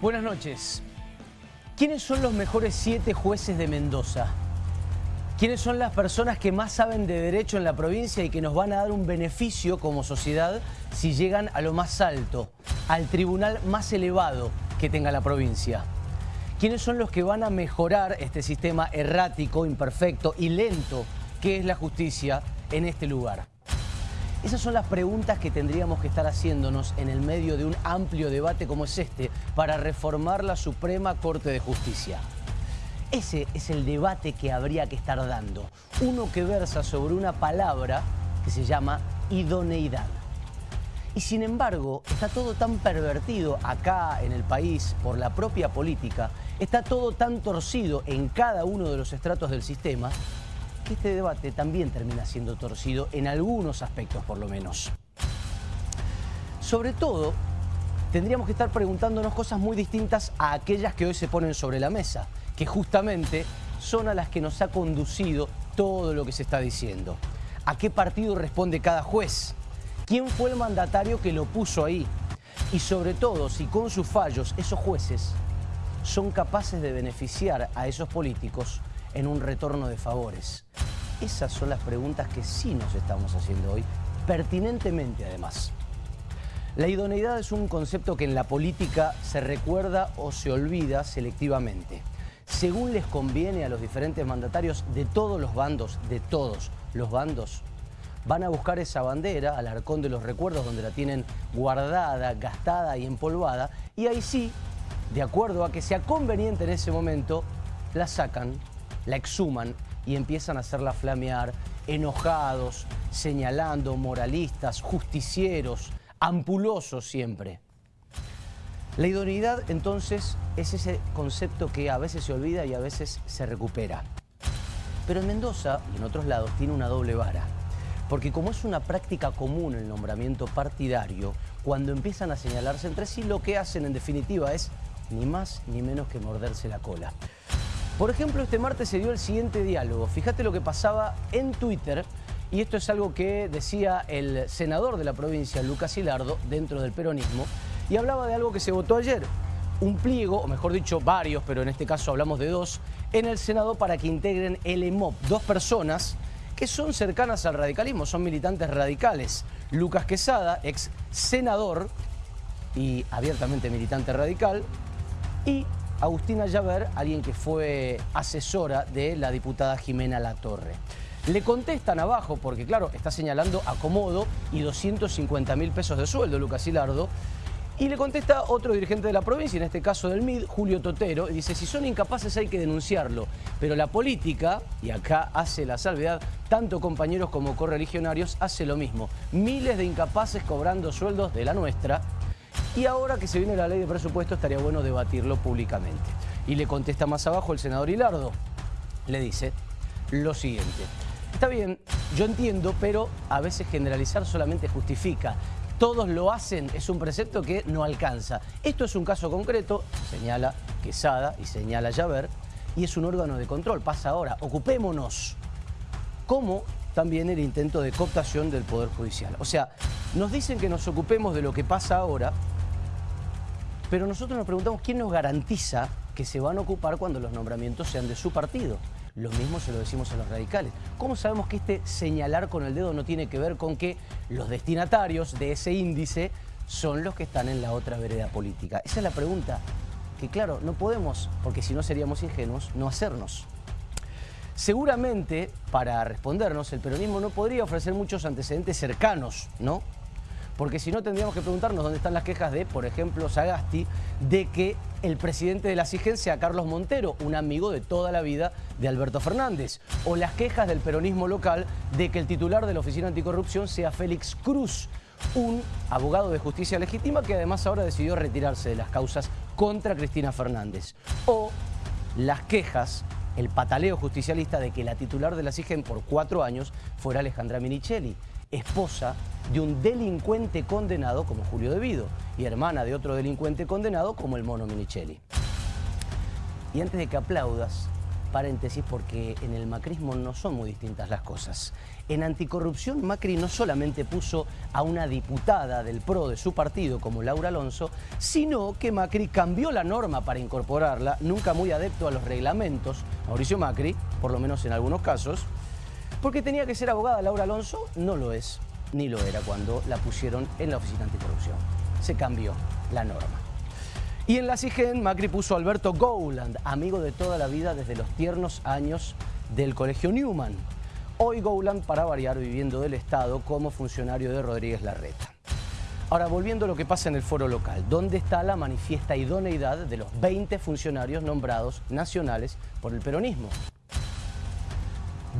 Buenas noches. ¿Quiénes son los mejores siete jueces de Mendoza? ¿Quiénes son las personas que más saben de derecho en la provincia y que nos van a dar un beneficio como sociedad si llegan a lo más alto, al tribunal más elevado que tenga la provincia? ¿Quiénes son los que van a mejorar este sistema errático, imperfecto y lento que es la justicia en este lugar? Esas son las preguntas que tendríamos que estar haciéndonos en el medio de un amplio debate como es este para reformar la Suprema Corte de Justicia. Ese es el debate que habría que estar dando. Uno que versa sobre una palabra que se llama idoneidad. Y sin embargo, está todo tan pervertido acá en el país por la propia política, está todo tan torcido en cada uno de los estratos del sistema, que este debate también termina siendo torcido en algunos aspectos por lo menos. Sobre todo, tendríamos que estar preguntándonos cosas muy distintas a aquellas que hoy se ponen sobre la mesa, que justamente son a las que nos ha conducido todo lo que se está diciendo. ¿A qué partido responde cada juez? ¿Quién fue el mandatario que lo puso ahí? Y sobre todo, si con sus fallos esos jueces son capaces de beneficiar a esos políticos en un retorno de favores? Esas son las preguntas que sí nos estamos haciendo hoy, pertinentemente además. La idoneidad es un concepto que en la política se recuerda o se olvida selectivamente. Según les conviene a los diferentes mandatarios de todos los bandos, de todos los bandos, van a buscar esa bandera al arcón de los recuerdos donde la tienen guardada, gastada y empolvada y ahí sí, de acuerdo a que sea conveniente en ese momento, la sacan la exhuman y empiezan a hacerla flamear, enojados, señalando, moralistas, justicieros, ampulosos siempre. La idoneidad entonces es ese concepto que a veces se olvida y a veces se recupera. Pero en Mendoza y en otros lados tiene una doble vara. Porque como es una práctica común el nombramiento partidario, cuando empiezan a señalarse entre sí, lo que hacen en definitiva es ni más ni menos que morderse la cola. Por ejemplo, este martes se dio el siguiente diálogo. Fíjate lo que pasaba en Twitter, y esto es algo que decía el senador de la provincia, Lucas Hilardo, dentro del peronismo, y hablaba de algo que se votó ayer. Un pliego, o mejor dicho, varios, pero en este caso hablamos de dos, en el Senado para que integren el EMOP. Dos personas que son cercanas al radicalismo, son militantes radicales. Lucas Quesada, ex senador y abiertamente militante radical, y Agustina Llaver, alguien que fue asesora de la diputada Jimena Latorre. Le contestan abajo, porque claro, está señalando acomodo y 250 mil pesos de sueldo Lucas Hilardo, y le contesta otro dirigente de la provincia, en este caso del MID, Julio Totero, y dice, si son incapaces hay que denunciarlo. Pero la política, y acá hace la salvedad, tanto compañeros como correligionarios, hace lo mismo. Miles de incapaces cobrando sueldos de la nuestra, y ahora que se viene la ley de presupuesto estaría bueno debatirlo públicamente. Y le contesta más abajo el senador Hilardo. Le dice lo siguiente. Está bien, yo entiendo, pero a veces generalizar solamente justifica. Todos lo hacen, es un precepto que no alcanza. Esto es un caso concreto, señala Quesada y señala Llaver, y es un órgano de control. Pasa ahora, ocupémonos. Como también el intento de cooptación del Poder Judicial. O sea, nos dicen que nos ocupemos de lo que pasa ahora, pero nosotros nos preguntamos quién nos garantiza que se van a ocupar cuando los nombramientos sean de su partido. Lo mismo se lo decimos a los radicales. ¿Cómo sabemos que este señalar con el dedo no tiene que ver con que los destinatarios de ese índice son los que están en la otra vereda política? Esa es la pregunta que, claro, no podemos, porque si no seríamos ingenuos, no hacernos. Seguramente, para respondernos, el peronismo no podría ofrecer muchos antecedentes cercanos, ¿no? Porque si no tendríamos que preguntarnos dónde están las quejas de, por ejemplo, Sagasti, de que el presidente de la SIGEN sea Carlos Montero, un amigo de toda la vida de Alberto Fernández, o las quejas del peronismo local de que el titular de la Oficina Anticorrupción sea Félix Cruz, un abogado de justicia legítima que además ahora decidió retirarse de las causas contra Cristina Fernández. O las quejas el pataleo justicialista de que la titular de la SIGEN por cuatro años fuera Alejandra Minichelli esposa de un delincuente condenado como Julio Devido y hermana de otro delincuente condenado como el mono Minichelli. Y antes de que aplaudas, paréntesis porque en el macrismo no son muy distintas las cosas. En anticorrupción Macri no solamente puso a una diputada del PRO de su partido como Laura Alonso, sino que Macri cambió la norma para incorporarla, nunca muy adepto a los reglamentos, Mauricio Macri, por lo menos en algunos casos, porque tenía que ser abogada Laura Alonso, no lo es, ni lo era cuando la pusieron en la oficina anticorrupción. Se cambió la norma. Y en la CIGEN, Macri puso a Alberto Gowland, amigo de toda la vida desde los tiernos años del Colegio Newman. Hoy Gowland, para variar, viviendo del Estado como funcionario de Rodríguez Larreta. Ahora, volviendo a lo que pasa en el foro local, ¿dónde está la manifiesta idoneidad de los 20 funcionarios nombrados nacionales por el peronismo?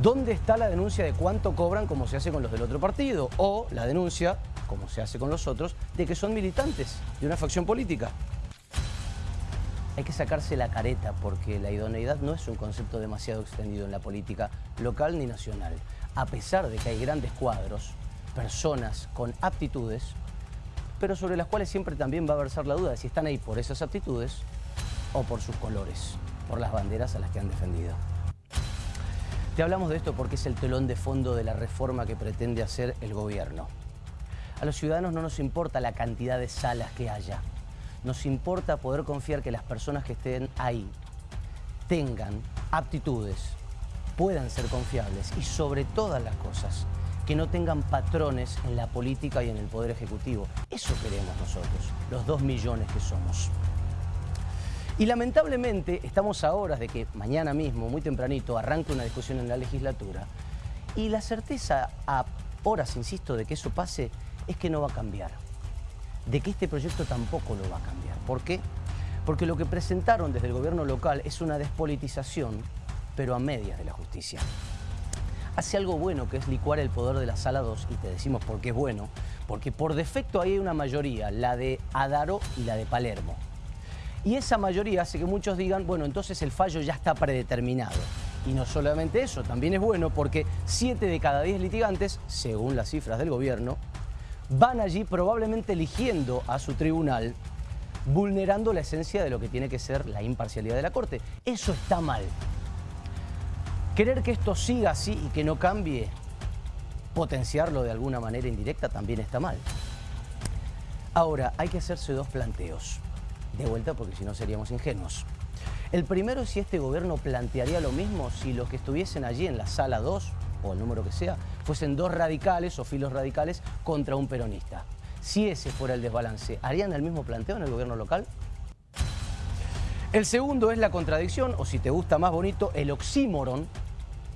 ¿Dónde está la denuncia de cuánto cobran como se hace con los del otro partido? O la denuncia, como se hace con los otros, de que son militantes de una facción política hay que sacarse la careta porque la idoneidad no es un concepto demasiado extendido en la política local ni nacional. A pesar de que hay grandes cuadros, personas con aptitudes, pero sobre las cuales siempre también va a versar la duda de si están ahí por esas aptitudes o por sus colores, por las banderas a las que han defendido. Te hablamos de esto porque es el telón de fondo de la reforma que pretende hacer el gobierno. A los ciudadanos no nos importa la cantidad de salas que haya, nos importa poder confiar que las personas que estén ahí tengan aptitudes, puedan ser confiables y sobre todas las cosas, que no tengan patrones en la política y en el Poder Ejecutivo. Eso queremos nosotros, los dos millones que somos. Y lamentablemente estamos a horas de que mañana mismo, muy tempranito, arranque una discusión en la legislatura y la certeza a horas, insisto, de que eso pase es que no va a cambiar de que este proyecto tampoco lo va a cambiar. ¿Por qué? Porque lo que presentaron desde el gobierno local es una despolitización, pero a medias de la justicia. Hace algo bueno que es licuar el poder de la Sala 2 y te decimos por qué es bueno, porque por defecto ahí hay una mayoría, la de Adaro y la de Palermo. Y esa mayoría hace que muchos digan, bueno, entonces el fallo ya está predeterminado. Y no solamente eso, también es bueno porque 7 de cada 10 litigantes, según las cifras del gobierno, van allí probablemente eligiendo a su tribunal, vulnerando la esencia de lo que tiene que ser la imparcialidad de la Corte. Eso está mal. Querer que esto siga así y que no cambie, potenciarlo de alguna manera indirecta también está mal. Ahora, hay que hacerse dos planteos. De vuelta porque si no seríamos ingenuos. El primero es si este gobierno plantearía lo mismo si los que estuviesen allí en la sala 2 o el número que sea, fuesen dos radicales o filos radicales contra un peronista. Si ese fuera el desbalance, ¿harían el mismo planteo en el gobierno local? El segundo es la contradicción, o si te gusta más bonito, el oxímoron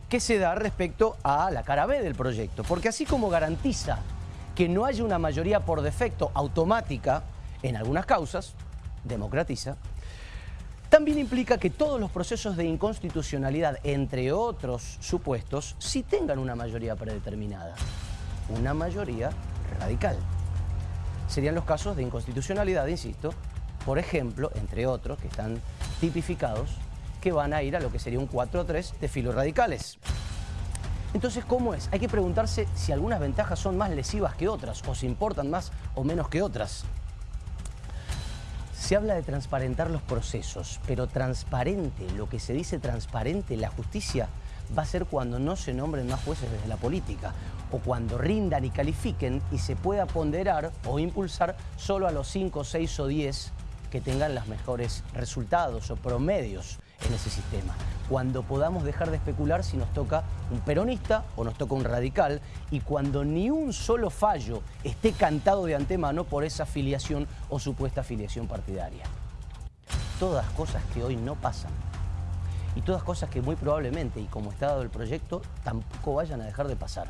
que se da respecto a la cara B del proyecto. Porque así como garantiza que no haya una mayoría por defecto automática en algunas causas, democratiza, también implica que todos los procesos de inconstitucionalidad, entre otros supuestos, sí tengan una mayoría predeterminada, una mayoría radical. Serían los casos de inconstitucionalidad, insisto, por ejemplo, entre otros, que están tipificados, que van a ir a lo que sería un 4-3 de filos radicales. Entonces, ¿cómo es? Hay que preguntarse si algunas ventajas son más lesivas que otras, o si importan más o menos que otras. Se habla de transparentar los procesos, pero transparente, lo que se dice transparente, la justicia va a ser cuando no se nombren más jueces desde la política o cuando rindan y califiquen y se pueda ponderar o impulsar solo a los 5, 6 o 10 que tengan los mejores resultados o promedios en ese sistema. Cuando podamos dejar de especular si nos toca un peronista o nos toca un radical y cuando ni un solo fallo esté cantado de antemano por esa afiliación o supuesta afiliación partidaria. Todas cosas que hoy no pasan y todas cosas que muy probablemente, y como está dado el proyecto, tampoco vayan a dejar de pasar.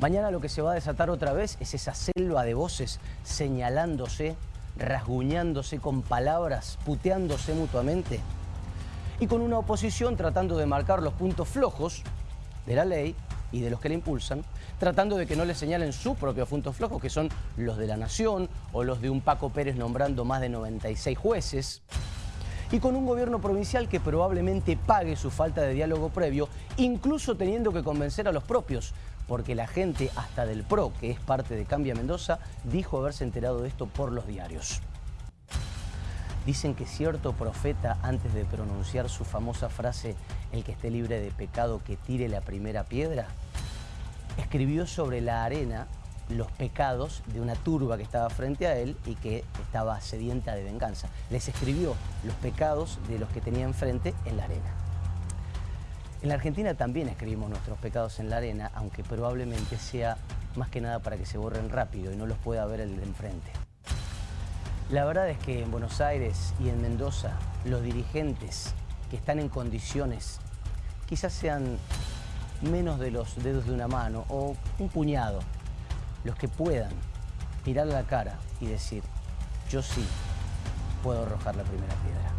Mañana lo que se va a desatar otra vez es esa selva de voces señalándose rasguñándose con palabras, puteándose mutuamente, y con una oposición tratando de marcar los puntos flojos de la ley y de los que la impulsan, tratando de que no le señalen sus propios puntos flojos, que son los de la Nación o los de un Paco Pérez nombrando más de 96 jueces, y con un gobierno provincial que probablemente pague su falta de diálogo previo, incluso teniendo que convencer a los propios, porque la gente hasta del PRO, que es parte de Cambia Mendoza, dijo haberse enterado de esto por los diarios. Dicen que cierto profeta, antes de pronunciar su famosa frase, el que esté libre de pecado, que tire la primera piedra, escribió sobre la arena los pecados de una turba que estaba frente a él y que estaba sedienta de venganza. Les escribió los pecados de los que tenía enfrente en la arena. En la Argentina también escribimos nuestros pecados en la arena, aunque probablemente sea más que nada para que se borren rápido y no los pueda ver el de enfrente. La verdad es que en Buenos Aires y en Mendoza los dirigentes que están en condiciones quizás sean menos de los dedos de una mano o un puñado los que puedan mirar la cara y decir, yo sí puedo arrojar la primera piedra.